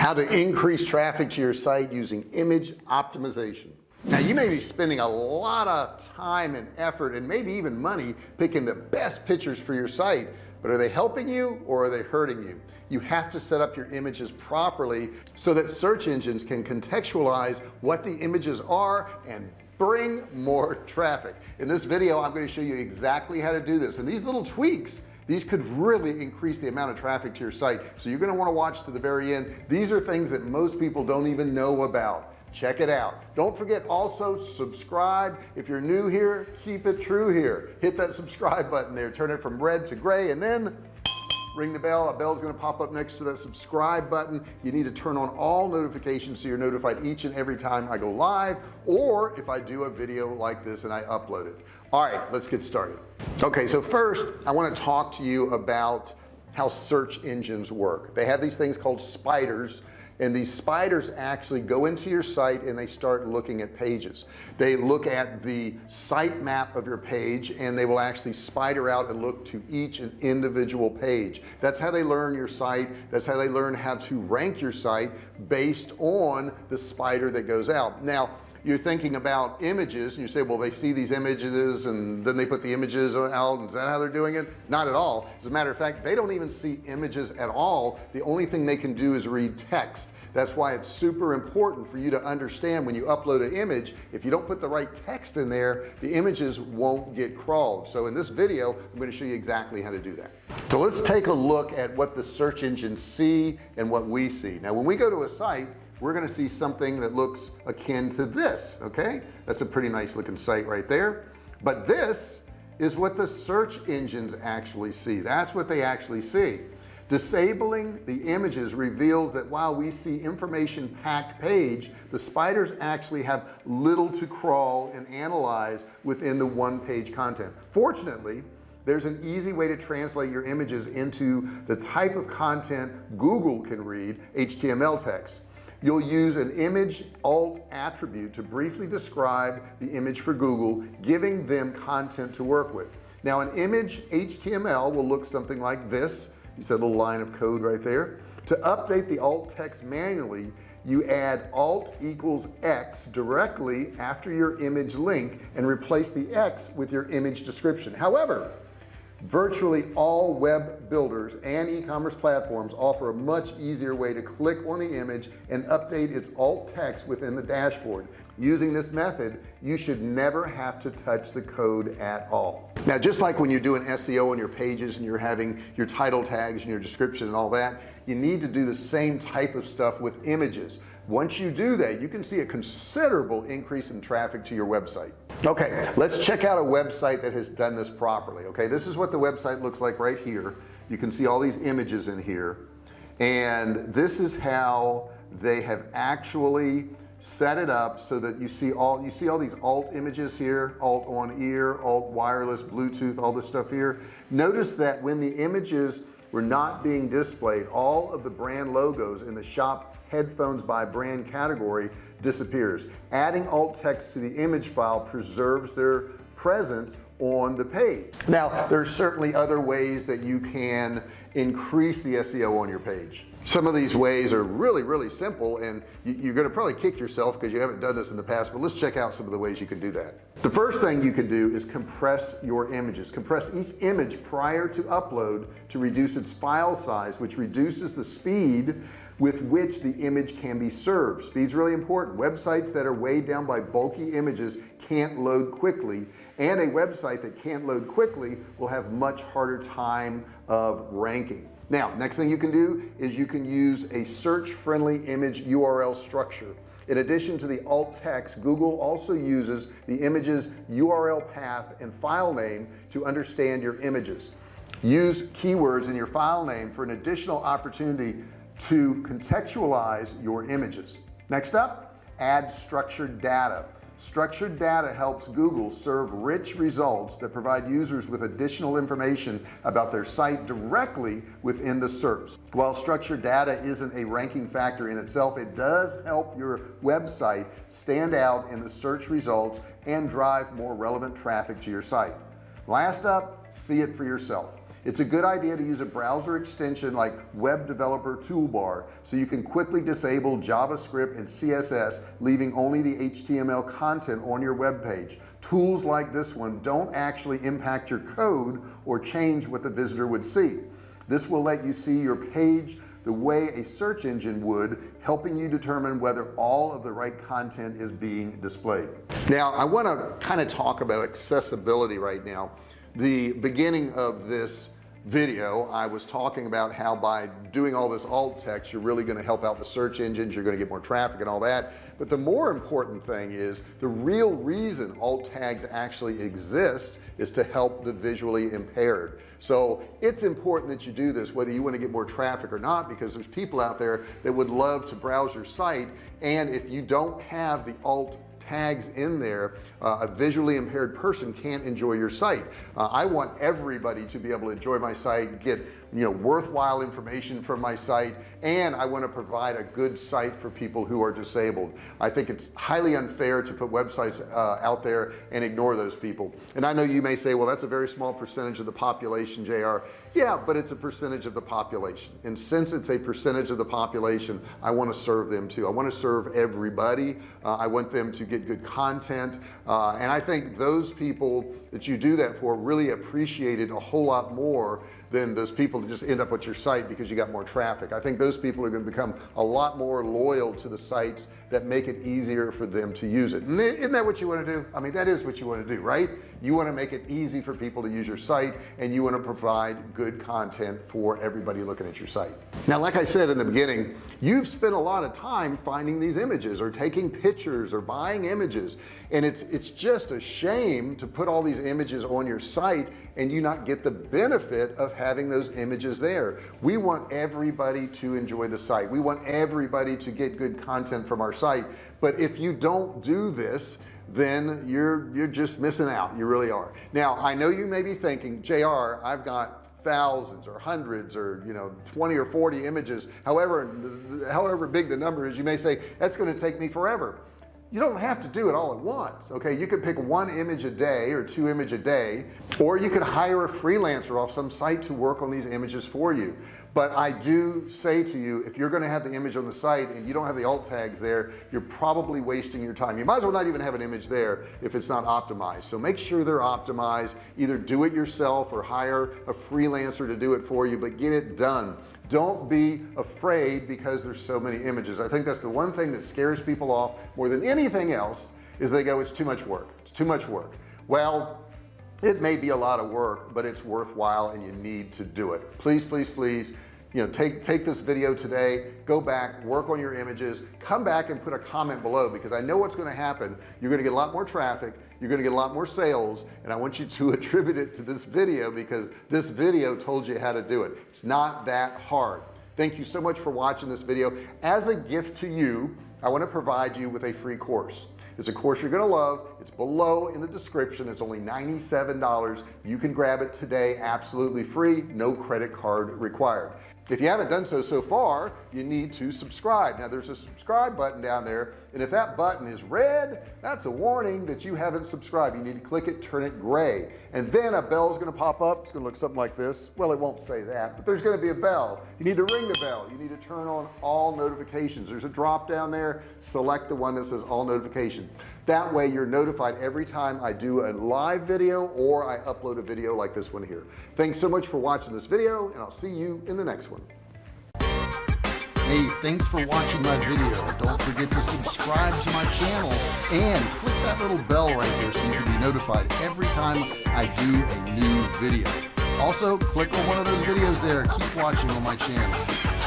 how to increase traffic to your site using image optimization. Now you may be spending a lot of time and effort and maybe even money picking the best pictures for your site but are they helping you or are they hurting you? You have to set up your images properly so that search engines can contextualize what the images are and bring more traffic. In this video I'm going to show you exactly how to do this. And these little tweaks these could really increase the amount of traffic to your site. So you're going to want to watch to the very end. These are things that most people don't even know about. Check it out. Don't forget also subscribe. If you're new here keep it true here. Hit that subscribe button there. Turn it from red to gray and then ring the bell. A bell is going to pop up next to that subscribe button. You need to turn on all notifications so you're notified each and every time I go live or if I do a video like this and I upload it all right let's get started. Okay so first I want to talk to you about how search engines work. They have these things called spiders and these spiders actually go into your site and they start looking at pages. They look at the site map of your page and they will actually spider out and look to each individual page. That's how they learn your site. That's how they learn how to rank your site based on the spider that goes out. Now you're thinking about images and you say well they see these images and then they put the images out is that how they're doing it? Not at all. As a matter of fact they don't even see images at all. The only thing they can do is read text. That's why it's super important for you to understand when you upload an image if you don't put the right text in there the images won't get crawled. So in this video I'm going to show you exactly how to do that. So let's take a look at what the search engines see and what we see. Now when we go to a site we're going to see something that looks akin to this okay? That's a pretty nice looking site right there. But this is what the search engines actually see. That's what they actually see. Disabling the images reveals that while we see information packed page the spiders actually have little to crawl and analyze within the one page content. Fortunately there's an easy way to translate your images into the type of content Google can read HTML text you'll use an image alt attribute to briefly describe the image for Google giving them content to work with. Now an image HTML will look something like this. You see a little line of code right there. To update the alt text manually you add alt equals X directly after your image link and replace the X with your image description. However virtually all web builders and e-commerce platforms offer a much easier way to click on the image and update its alt text within the dashboard. Using this method you should never have to touch the code at all. Now just like when you do an SEO on your pages and you're having your title tags and your description and all that you need to do the same type of stuff with images once you do that you can see a considerable increase in traffic to your website. Okay let's check out a website that has done this properly okay? This is what the website looks like right here. You can see all these images in here. And this is how they have actually set it up so that you see all you see all these alt images here alt on ear alt wireless Bluetooth all this stuff here. Notice that when the images were not being displayed. All of the brand logos in the shop headphones by brand category disappears. Adding alt text to the image file preserves their presence on the page. Now there's certainly other ways that you can increase the SEO on your page some of these ways are really really simple and you, are going to probably kick yourself because you haven't done this in the past but let's check out some of the ways you can do that. The first thing you can do is compress your images. Compress each image prior to upload to reduce its file size which reduces the speed with which the image can be served. Speed's really important. Websites that are weighed down by bulky images can't load quickly and a website that can't load quickly will have much harder time of ranking now next thing you can do is you can use a search friendly image URL structure. In addition to the alt text Google also uses the images URL path and file name to understand your images. Use keywords in your file name for an additional opportunity to contextualize your images. Next up add structured data structured data helps Google serve rich results that provide users with additional information about their site directly within the SERPs. While structured data isn't a ranking factor in itself it does help your website stand out in the search results and drive more relevant traffic to your site. Last up see it for yourself it's a good idea to use a browser extension like web developer toolbar so you can quickly disable JavaScript and CSS leaving only the HTML content on your web page. Tools like this one don't actually impact your code or change what the visitor would see. This will let you see your page the way a search engine would helping you determine whether all of the right content is being displayed. Now I want to kind of talk about accessibility right now the beginning of this video I was talking about how by doing all this alt text you're really going to help out the search engines you're going to get more traffic and all that. But the more important thing is the real reason alt tags actually exist is to help the visually impaired. So it's important that you do this whether you want to get more traffic or not because there's people out there that would love to browse your site and if you don't have the alt tags in there uh, a visually impaired person can't enjoy your site. Uh, I want everybody to be able to enjoy my site get you know worthwhile information from my site and I want to provide a good site for people who are disabled. I think it's highly unfair to put websites uh, out there and ignore those people. And I know you may say well that's a very small percentage of the population JR yeah but it's a percentage of the population. And since it's a percentage of the population I want to serve them too. I want to serve everybody. Uh, I want them to get good content. Uh, and I think those people that you do that for really appreciate it a whole lot more than those people that just end up with your site because you got more traffic. I think those people are going to become a lot more loyal to the sites that make it easier for them to use it. Isn't that what you want to do? I mean that is what you want to do right you want to make it easy for people to use your site and you want to provide good content for everybody looking at your site. Now like I said in the beginning you've spent a lot of time finding these images or taking pictures or buying images. And it's it's just a shame to put all these images on your site and you not get the benefit of having those images there. We want everybody to enjoy the site. We want everybody to get good content from our site. But if you don't do this then you're you're just missing out. You really are. Now I know you may be thinking JR I've got thousands or hundreds or you know 20 or 40 images however however big the number is you may say that's going to take me forever you don't have to do it all at once okay? You could pick one image a day or two image a day or you could hire a freelancer off some site to work on these images for you. But I do say to you if you're going to have the image on the site and you don't have the alt tags there you're probably wasting your time. You might as well not even have an image there if it's not optimized. So make sure they're optimized. Either do it yourself or hire a freelancer to do it for you but get it done don't be afraid because there's so many images. I think that's the one thing that scares people off more than anything else is they go it's too much work. It's too much work. Well it may be a lot of work but it's worthwhile and you need to do it. Please please please you know take take this video today. Go back work on your images. Come back and put a comment below because I know what's going to happen. You're going to get a lot more traffic you're going to get a lot more sales and I want you to attribute it to this video because this video told you how to do it. It's not that hard. Thank you so much for watching this video. As a gift to you I want to provide you with a free course it's a course you're gonna love. It's below in the description. It's only $97 you can grab it today absolutely free no credit card required. If you haven't done so so far you need to subscribe. Now there's a subscribe button down there and if that button is red that's a warning that you haven't subscribed. You need to click it turn it gray. And then a bell is going to pop up. It's going to look something like this. Well it won't say that but there's going to be a bell. You need to ring the bell. You need to turn on all notifications. There's a drop down there. Select the one that says all notifications that way you're notified every time I do a live video or I upload a video like this one here thanks so much for watching this video and I'll see you in the next one Hey, thanks for watching my video. Don't forget to subscribe to my channel and click that little bell right there so you can be notified every time I do a new video. Also, click on one of those videos there. Keep watching on my channel.